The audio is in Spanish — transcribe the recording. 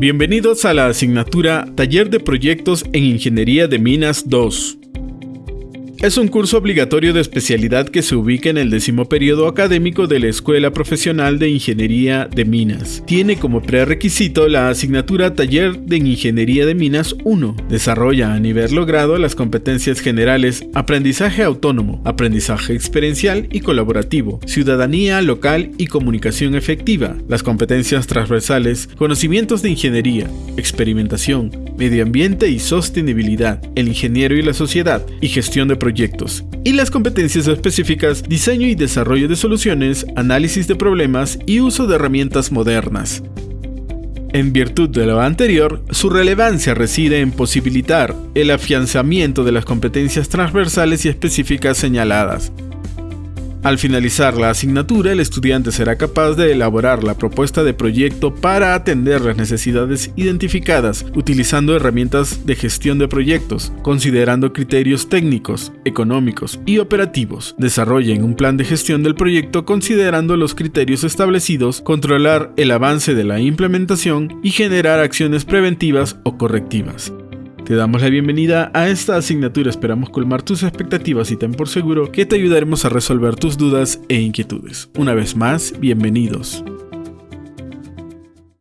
Bienvenidos a la asignatura Taller de Proyectos en Ingeniería de Minas 2. Es un curso obligatorio de especialidad que se ubica en el décimo periodo académico de la Escuela Profesional de Ingeniería de Minas. Tiene como prerequisito la asignatura Taller de Ingeniería de Minas 1. Desarrolla a nivel logrado las competencias generales aprendizaje autónomo, aprendizaje experiencial y colaborativo, ciudadanía local y comunicación efectiva, las competencias transversales, conocimientos de ingeniería, experimentación, medio ambiente y sostenibilidad, el ingeniero y la sociedad y gestión de proyectos y las competencias específicas diseño y desarrollo de soluciones, análisis de problemas y uso de herramientas modernas. En virtud de lo anterior, su relevancia reside en posibilitar el afianzamiento de las competencias transversales y específicas señaladas, al finalizar la asignatura, el estudiante será capaz de elaborar la propuesta de proyecto para atender las necesidades identificadas utilizando herramientas de gestión de proyectos, considerando criterios técnicos, económicos y operativos. Desarrollen un plan de gestión del proyecto considerando los criterios establecidos, controlar el avance de la implementación y generar acciones preventivas o correctivas. Te damos la bienvenida a esta asignatura, esperamos colmar tus expectativas y ten por seguro que te ayudaremos a resolver tus dudas e inquietudes. Una vez más, bienvenidos.